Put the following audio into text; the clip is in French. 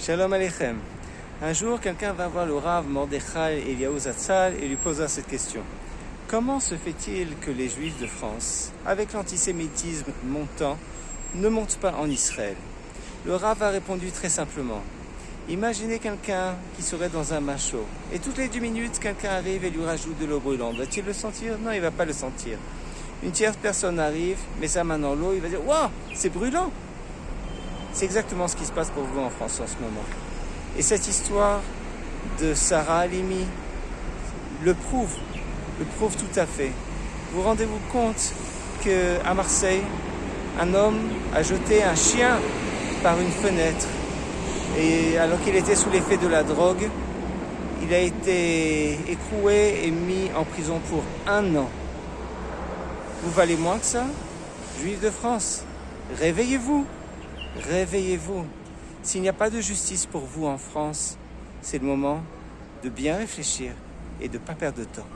Shalom Aleichem. Un jour, quelqu'un va voir le Rav Mordechai Eliyahu Zatzal et lui posera cette question. Comment se fait-il que les Juifs de France, avec l'antisémitisme montant, ne montent pas en Israël? Le Rav a répondu très simplement. Imaginez quelqu'un qui serait dans un macho et toutes les deux minutes, quelqu'un arrive et lui rajoute de l'eau brûlante. Va-t-il le sentir? Non, il ne va pas le sentir. Une tierce personne arrive, met sa main dans l'eau, il va dire Waouh, c'est brûlant c'est exactement ce qui se passe pour vous en France en ce moment. Et cette histoire de Sarah Halimi le prouve, le prouve tout à fait. Vous rendez-vous compte qu'à Marseille, un homme a jeté un chien par une fenêtre et alors qu'il était sous l'effet de la drogue, il a été écroué et mis en prison pour un an. Vous valez moins que ça? Juifs de France, réveillez-vous Réveillez-vous. S'il n'y a pas de justice pour vous en France, c'est le moment de bien réfléchir et de ne pas perdre de temps.